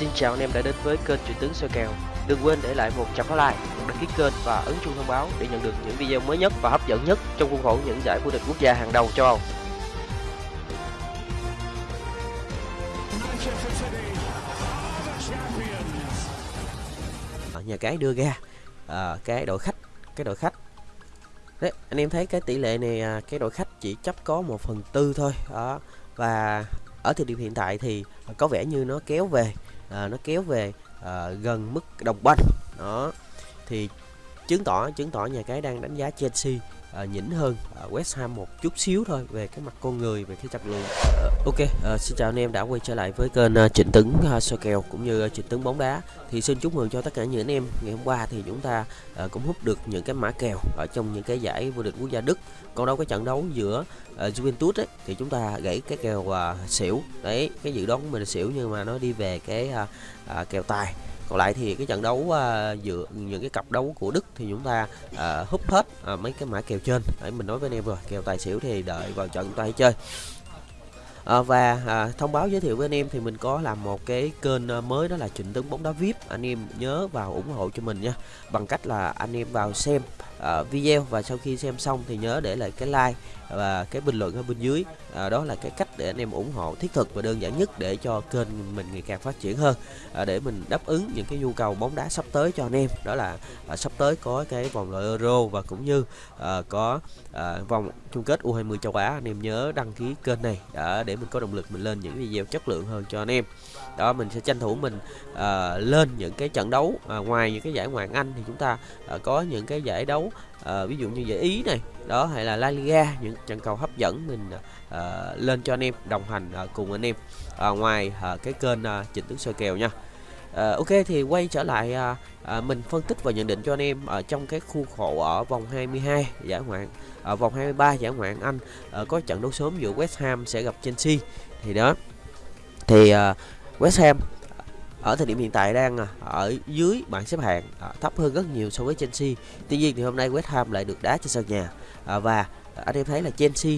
Xin chào anh em đã đến với kênh Truyền tướng soi kèo. Đừng quên để lại một chấm like, một đăng ký kênh và ấn chuông thông báo để nhận được những video mới nhất và hấp dẫn nhất trong khuôn khổ những giải vô địch quốc gia hàng đầu châu Âu. ở nhà cái đưa ra à, cái đội khách cái đội khách đấy anh em thấy cái tỷ lệ này à, cái đội khách chỉ chấp có một phần tư thôi đó. Và ở thời điểm hiện tại thì có vẻ như nó kéo về à, nó kéo về à, gần mức đồng banh đó. Thì chứng tỏ chứng tỏ nhà cái đang đánh giá Chelsea à, nhỉnh hơn à, West Ham một chút xíu thôi về cái mặt con người về cái chất lượng. À, ok à, xin chào anh em đã quay trở lại với kênh à, Trịnh Tấn à, soi kèo cũng như à, Trịnh Tấn bóng đá. Thì xin chúc mừng cho tất cả những anh em ngày hôm qua thì chúng ta à, cũng hút được những cái mã kèo ở trong những cái giải vô địch quốc gia Đức. Còn đâu cái trận đấu giữa à, Juventus ấy, thì chúng ta gãy cái kèo à, xỉu. Đấy cái dự đoán của mình là xỉu nhưng mà nó đi về cái à, à, kèo tài còn lại thì cái trận đấu uh, giữa những cái cặp đấu của Đức thì chúng ta uh, húp hết uh, mấy cái mã kèo trên. Đấy mình nói với anh em rồi kèo tài xỉu thì đợi vào trận chúng ta hãy chơi. À, và à, thông báo giới thiệu với anh em thì mình có làm một cái kênh mới đó là Trịnh Tấn bóng đá VIP anh em nhớ vào ủng hộ cho mình nha. Bằng cách là anh em vào xem à, video và sau khi xem xong thì nhớ để lại cái like và cái bình luận ở bên dưới. À, đó là cái cách để anh em ủng hộ thiết thực và đơn giản nhất để cho kênh mình ngày càng phát triển hơn. À, để mình đáp ứng những cái nhu cầu bóng đá sắp tới cho anh em đó là à, sắp tới có cái vòng loại Euro và cũng như à, có à, vòng chung kết U20 châu Á. Anh em nhớ đăng ký kênh này đã để mình có động lực mình lên những video chất lượng hơn cho anh em. Đó mình sẽ tranh thủ mình à, lên những cái trận đấu à, ngoài những cái giải ngoại hạng Anh thì chúng ta à, có những cái giải đấu à, ví dụ như giải Ý này đó hay là La Liga những trận cầu hấp dẫn mình uh, lên cho anh em đồng hành uh, cùng anh em uh, ngoài uh, cái kênh uh, Trịnh Tướng soi kèo nha. Uh, ok thì quay trở lại uh, uh, mình phân tích và nhận định cho anh em ở trong cái khu khổ ở vòng 22 giải ngoại ở vòng 23 giải ngoại Anh uh, có trận đấu sớm giữa West Ham sẽ gặp Chelsea. Thì đó thì uh, West Ham ở thời điểm hiện tại đang à, ở dưới bảng xếp hạng à, thấp hơn rất nhiều so với Chelsea. Tuy nhiên thì hôm nay West Ham lại được đá trên sân nhà. À, và anh em thấy là Chelsea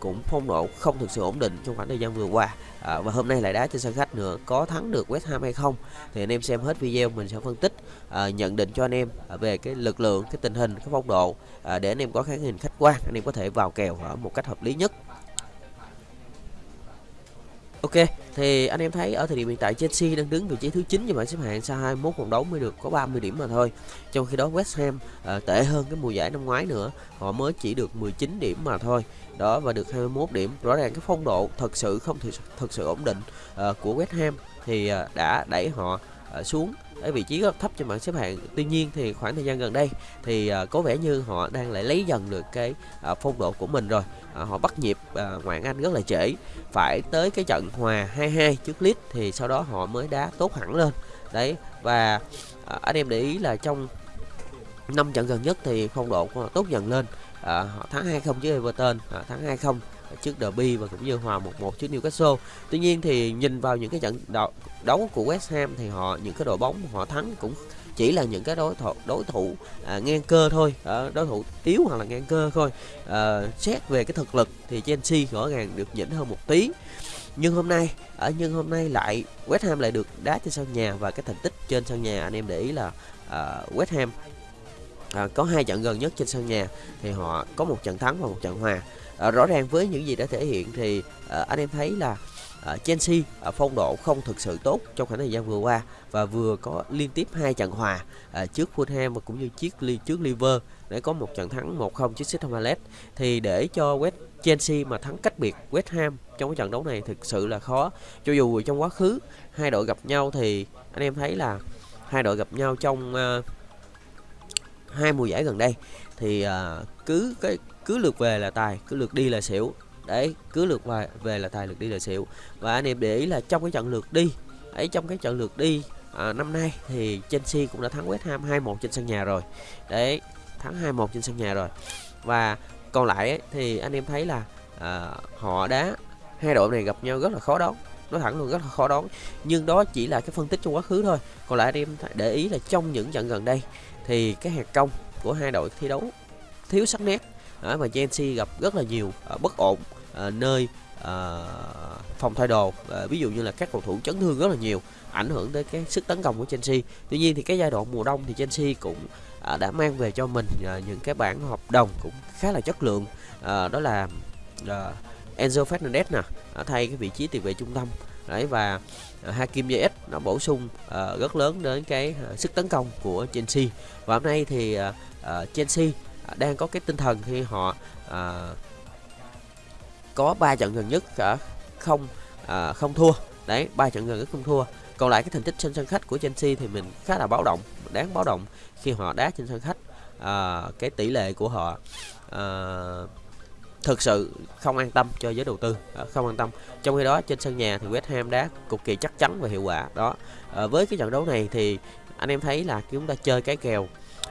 cũng phong độ không thực sự ổn định trong khoảng thời gian vừa qua. Và hôm nay lại đá trên sân khách nữa. Có thắng được West Ham hay không thì anh em xem hết video mình sẽ phân tích nhận định cho anh em về cái lực lượng, cái tình hình, cái phong độ để anh em có cái nhìn khách quan, anh em có thể vào kèo ở một cách hợp lý nhất. Ok, thì anh em thấy ở thời điểm hiện tại Chelsea đang đứng vị trí thứ 9 trong bảng xếp hạng sau 21 vòng đấu mới được có 30 điểm mà thôi. Trong khi đó West Ham uh, tệ hơn cái mùa giải năm ngoái nữa, họ mới chỉ được 19 điểm mà thôi. Đó và được 21 điểm. Rõ ràng cái phong độ thật sự không thực, thực sự ổn định uh, của West Ham thì uh, đã đẩy họ Ờ, xuống ở vị trí rất thấp trên bảng xếp hạng. Tuy nhiên thì khoảng thời gian gần đây thì ờ, có vẻ như họ đang lại lấy dần được cái ờ, phong độ của mình rồi. Họ bắt nhịp ngoại Anh rất là trễ. Phải tới cái trận hòa 2-2 trước Leeds thì sau đó họ mới đá tốt hẳn lên. Đấy và anh em để ý là trong năm trận gần nhất thì phong độ của họ tốt dần lên. Uh, họ thắng 2-0 trước Everton, à, thắng 2-0 trước Derby và cũng như hòa 1-1 trước Newcastle. Tuy nhiên thì nhìn vào những cái trận đấu, của West Ham thì họ những cái đội bóng họ thắng cũng chỉ là những cái đối thủ đối thủ à, ngang cơ thôi à, đối thủ yếu hoặc là ngang cơ thôi. À, xét về cái thực lực thì Chelsea rõ ràng được nhỉnh hơn một tí. Nhưng hôm nay ở nhưng hôm nay lại West Ham lại được đá trên sân nhà và cái thành tích trên sân nhà anh em để ý là à, West Ham à, có hai trận gần nhất trên sân nhà thì họ có một trận thắng và một trận hòa à, rõ ràng với những gì đã thể hiện thì à, anh em thấy là à, Chelsea à, phong độ không thực sự tốt trong khoảng thời gian vừa qua và vừa có liên tiếp hai trận hòa à, trước Fulham và cũng như chiếc ly trước Liver để có một trận thắng 1-0 trước Crystal Palace. Thì để cho West Chelsea mà thắng cách biệt West Ham trong cái trận đấu này thực sự là khó. Cho dù trong quá khứ hai đội gặp nhau thì anh em thấy là hai đội gặp nhau trong uh, hai mùa giải gần đây thì uh, cứ cái cứ lượt về là tài cứ lượt đi là xỉu. Đấy cứ lượt về, về là tài lượt đi là xỉu. Và anh em để ý là trong cái trận lượt đi ấy trong cái trận lượt đi à, năm nay thì Chelsea cũng đã thắng West Ham 2-1 trên sân nhà rồi. Đấy thắng 2-1 trên sân nhà rồi. Và còn lại ấy, thì anh em thấy là à, họ đá hai đội này gặp nhau rất là khó đón, nói thẳng luôn rất là khó đón. nhưng đó chỉ là cái phân tích trong quá khứ thôi. Còn lại anh em để ý là trong những trận gần đây thì cái hạt công của hai đội thi đấu thiếu sắc nét à, mà Chelsea gặp rất là nhiều à, bất ổn à, nơi à, phòng thay đồ. À, ví dụ như là các cầu thủ chấn thương rất là nhiều ảnh hưởng tới cái sức tấn công của Chelsea tuy nhiên thì cái giai đoạn mùa đông thì Chelsea cũng à, đã mang về cho mình à, những cái bản hợp đồng cũng khá là chất lượng. À, đó là à, Enzo Fernandez nè thay cái vị trí tiền vệ trung tâm. Đấy và à, Hakim Ziyech nó bổ sung à, rất lớn đến cái à, sức tấn công của Chelsea và hôm nay thì à, à, Chelsea đang có cái tinh thần khi họ à, có 3 trận gần nhất cả không à, không thua. Đấy ba trận gần nhất không thua. Còn lại cái thành tích trên sân khách của Chelsea thì mình khá là báo động đáng báo động khi họ đá trên sân khách. À, cái tỷ lệ của họ à, thực sự không an tâm cho giới đầu tư à, không an tâm. Trong khi đó trên sân nhà thì West Ham đá cực kỳ chắc chắn và hiệu quả đó. À, với cái trận đấu này thì anh em thấy là chúng ta chơi cái kèo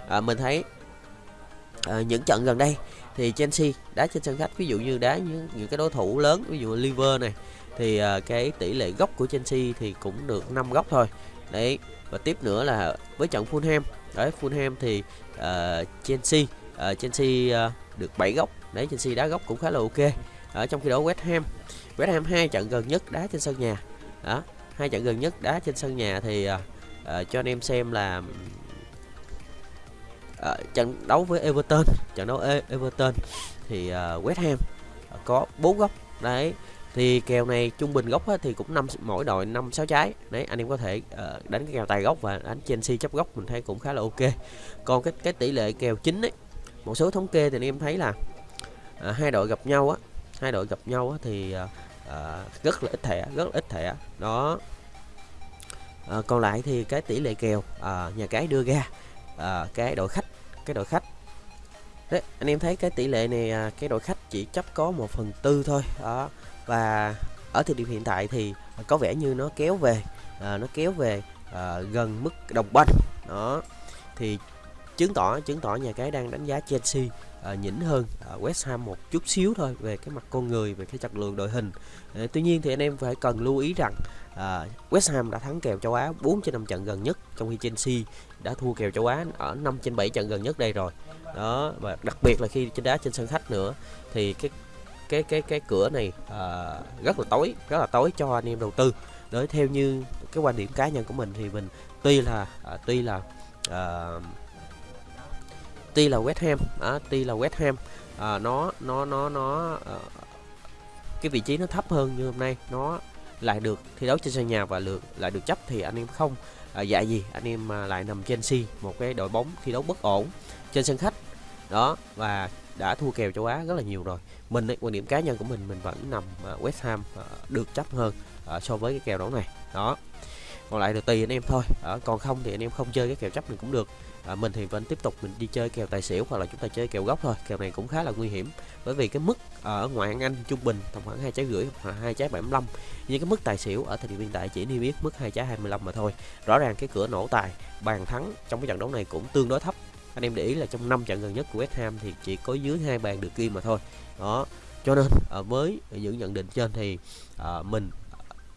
à, mình thấy à, những trận gần đây thì Chelsea đá trên sân khách ví dụ như đá những, những cái đối thủ lớn ví dụ Liverpool này thì à, cái tỷ lệ góc của Chelsea thì cũng được 5 góc thôi. Đấy và tiếp nữa là với trận Fulham đấy Fulham thì uh, Chelsea uh, Chelsea uh, được 7 góc đấy Chelsea đá góc cũng khá là ok. Ở trong khi đó West Ham West Ham hai trận gần nhất đá trên sân nhà. Đó hai trận gần nhất đá trên sân nhà thì uh, uh, cho anh em xem là uh, trận đấu với Everton trận đấu e- Everton thì uh, West Ham ờ, có bốn góc. Đấy thì kèo này trung bình góc thì cũng năm mỗi đội năm sáu trái. Đấy anh em có thể uh, đánh cái kèo tài góc và đánh Chelsea chấp góc mình thấy cũng khá là ok. Còn cái cái tỷ lệ kèo chính ấy một số thống kê thì anh em thấy là uh, hai đội gặp nhau á hai đội gặp nhau á, thì uh, uh, rất là ít thẻ rất là ít thẻ. Đó. Uh, còn lại thì cái tỷ lệ kèo uh, nhà cái đưa ra uh, cái đội khách cái đội khách. Đấy anh em thấy cái tỷ lệ này à, cái đội khách chỉ chấp có một phần tư thôi đó. Và ở thời điểm hiện tại thì có vẻ như nó kéo về à, nó kéo về à, gần mức đồng banh đó. Thì chứng tỏ chứng tỏ nhà cái đang đánh giá Chelsea à, nhỉnh hơn à, West Ham một chút xíu thôi về cái mặt con người về cái chất lượng đội hình. À, tuy nhiên thì anh em phải cần lưu ý rằng uh, West Ham đã thắng kèo châu Á 4 trên 5 trận gần nhất trong khi Chelsea đã thua kèo châu Á ở 5 trên 7 trận gần nhất đây rồi. Đó và đặc biệt là khi trên đá trên sân khách nữa thì cái cái cái cái cửa này uh, rất là tối rất là tối cho anh em đầu tư. Đấy theo như cái quan điểm cá nhân của mình thì mình tuy là uh, tuy là uh, tuy là West Ham à, tuy là West Ham à, nó nó nó nó à, cái vị trí nó thấp hơn như hôm nay nó lại được thi đấu trên sân nhà và lượt lại được chấp thì anh em không à, dạ gì anh em à, lại nằm Chelsea một cái đội bóng thi đấu bất ổn trên sân khách. Đó và đã thua kèo châu Á rất là nhiều rồi. Mình ấy, quan điểm cá nhân của mình mình vẫn nằm à, West Ham à, được chấp hơn à, so với cái kèo đấu này. Đó còn lại được tùy anh em thôi. À, còn không thì anh em không chơi cái kèo chấp này cũng được. À, mình thì vẫn tiếp tục mình đi chơi kèo tài xỉu hoặc là chúng ta chơi kèo góc thôi. Kèo này cũng khá là nguy hiểm bởi vì cái mức à, ở ngoại hạng anh trung bình tầm khoảng hai trái rưỡi hoặc hai trái 75 nhưng cái mức tài xỉu ở thời điểm hiện tại chỉ niêm yết mức hai trái 25 mà thôi. Rõ ràng cái cửa nổ tài bàn thắng trong cái trận đấu này cũng tương đối thấp. Anh em để ý là trong 5 trận gần nhất của West Ham thì chỉ có dưới hai bàn được ghi mà thôi. Đó cho nên à, với những nhận định trên thì à, mình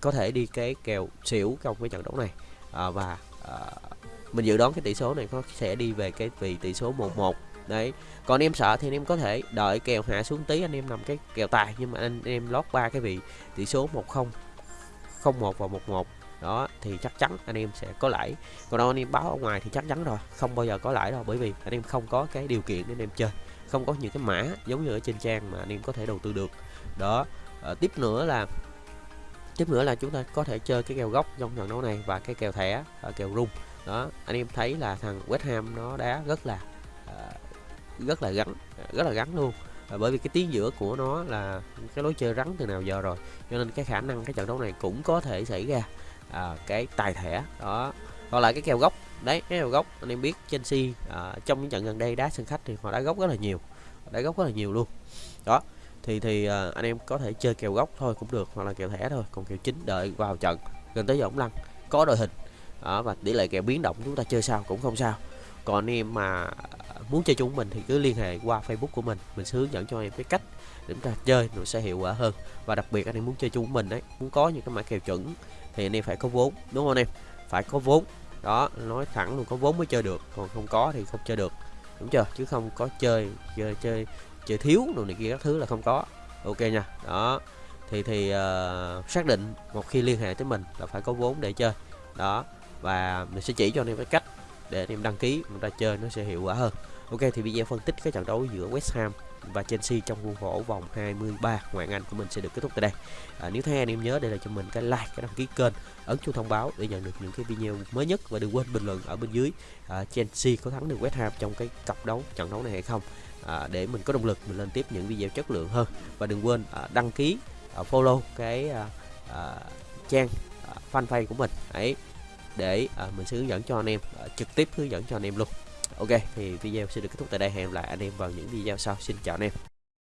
có thể đi cái kèo xỉu trong cái trận đấu này. À, và à, mình dự đoán cái tỷ số này có sẽ đi về cái vị tỷ số 1-1 đấy. Còn em sợ thì anh em có thể đợi kèo hạ xuống tí anh em nằm cái kèo tài nhưng mà anh em lót ba cái vị tỷ số 10 01 và 11 đó thì chắc chắn anh em sẽ có lãi. Còn đâu anh em báo ở ngoài thì chắc chắn rồi không bao giờ có lãi đâu bởi vì anh em không có cái điều kiện để anh em chơi. Không có những cái mã giống như ở trên trang mà anh em có thể đầu tư được. Đó. À, tiếp nữa là tiếp nữa là chúng ta có thể chơi cái kèo góc trong trận đấu này và cái kèo thẻ ở kèo rung. Đó anh em thấy là thằng West Ham nó đá rất là uh, rất là gắn rất là gắn luôn. À, bởi vì cái tiếng giữa của nó là cái lối chơi rắn từ nào giờ rồi cho nên cái khả năng cái trận đấu này cũng có thể xảy ra à, cái tài thẻ. Đó còn lại cái kèo góc đấy cái kèo góc anh em biết Chelsea à, trong những trận gần đây đá sân khách thì họ đá góc rất là nhiều đá góc rất là nhiều luôn. Đó thì thì uh, anh em có thể chơi kèo góc thôi cũng được hoặc là kèo thẻ thôi còn kèo chính đợi vào trận gần tới giờ lăn có đội hình. Đó, và tỷ lệ kèo biến động chúng ta chơi sao cũng không sao. Còn anh em mà muốn chơi chúng mình thì cứ liên hệ qua Facebook của mình mình sẽ hướng dẫn cho em cái cách để chúng ta chơi nó sẽ hiệu quả hơn. Và đặc biệt anh em muốn chơi chúng mình đấy muốn có những cái mã kèo chuẩn thì anh em phải có vốn đúng không anh em? Phải có vốn. Đó nói thẳng luôn có vốn mới chơi được còn không có thì không chơi được. Đúng chưa? Chứ không có chơi chơi chơi chơi thiếu đồ này kia các thứ là không có. Ok nha. Đó. Thì thì uh, xác định một khi liên hệ tới mình là phải có vốn để chơi. Đó. Và mình sẽ chỉ cho anh em cái cách để anh em đăng ký chúng ta chơi nó sẽ hiệu quả hơn. Ok thì video phân tích cái trận đấu giữa West Ham và Chelsea trong khuôn khổ vòng 23 ngoại Anh của mình sẽ được kết thúc tại đây. À, nếu thấy anh em nhớ để lại cho mình cái like cái đăng ký kênh ấn chuông thông báo để nhận được những cái video mới nhất và đừng quên bình luận ở bên dưới. À, Chelsea có thắng được West Ham trong cái cặp đấu trận đấu này hay không? À, để mình có động lực mình lên tiếp những video chất lượng hơn. Và đừng quên à, đăng ký à, follow cái à, à, trang à, fanpage của mình. Ấy để à, mình sẽ hướng dẫn cho anh em à, trực tiếp hướng dẫn cho anh em luôn ok, thì video sẽ được kết thúc tại đây. Hẹn gặp lại anh em vào những video sau. Xin chào anh em.